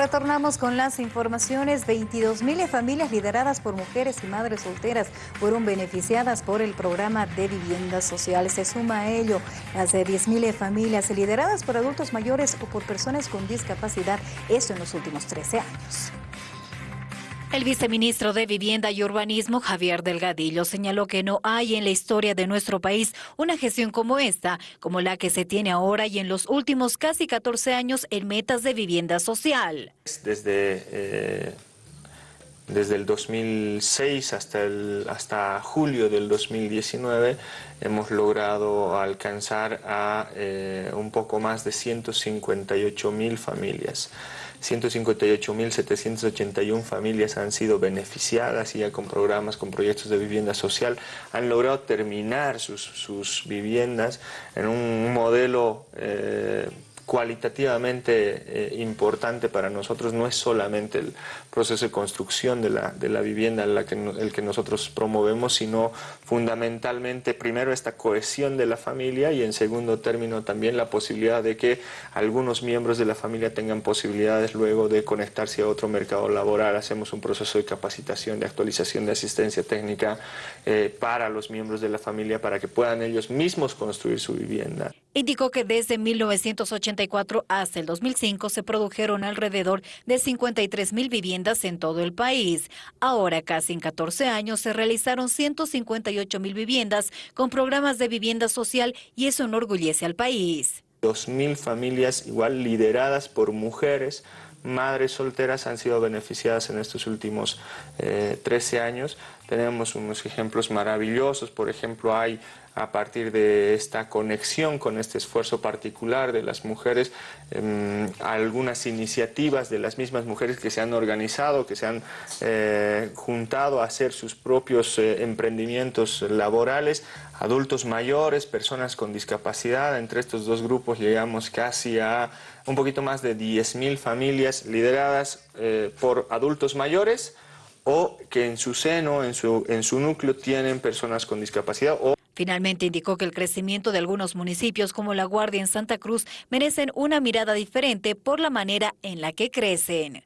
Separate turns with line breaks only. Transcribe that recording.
Retornamos con las informaciones. 22 mil familias lideradas por mujeres y madres solteras fueron beneficiadas por el programa de viviendas sociales. Se suma a ello las de 10 mil familias lideradas por adultos mayores o por personas con discapacidad. Eso en los últimos 13 años. El viceministro de Vivienda y Urbanismo, Javier Delgadillo, señaló que no hay en la historia de nuestro país una gestión como esta, como la que se tiene ahora y en los últimos casi 14 años en metas de vivienda social.
Desde, eh, desde el 2006 hasta, el, hasta julio del 2019 hemos logrado alcanzar a eh, un poco más de 158 mil familias. 158.781 familias han sido beneficiadas ya con programas, con proyectos de vivienda social, han logrado terminar sus, sus viviendas en un modelo eh, cualitativamente eh, importante para nosotros no es solamente el proceso de construcción de la, de la vivienda el que nosotros promovemos, sino fundamentalmente primero esta cohesión de la familia y en segundo término también la posibilidad de que algunos miembros de la familia tengan posibilidades luego de conectarse a otro mercado laboral. Hacemos un proceso de capacitación, de actualización de asistencia técnica eh, para los miembros de la familia para que puedan ellos mismos construir su vivienda.
Indicó que desde 1984 hasta el 2005 se produjeron alrededor de 53 mil viviendas en todo el país. Ahora, casi en 14 años, se realizaron 158 mil viviendas con programas de vivienda social y eso enorgullece al país.
2.000 familias igual lideradas por mujeres, madres solteras han sido beneficiadas en estos últimos 13 eh, años. Tenemos unos ejemplos maravillosos, por ejemplo hay a partir de esta conexión con este esfuerzo particular de las mujeres, em, algunas iniciativas de las mismas mujeres que se han organizado, que se han eh, juntado a hacer sus propios eh, emprendimientos laborales, adultos mayores, personas con discapacidad, entre estos dos grupos llegamos casi a un poquito más de 10.000 familias lideradas eh, por adultos mayores, o que en su seno, en su, en su núcleo, tienen personas con discapacidad. O
Finalmente indicó que el crecimiento de algunos municipios como La Guardia en Santa Cruz merecen una mirada diferente por la manera en la que crecen.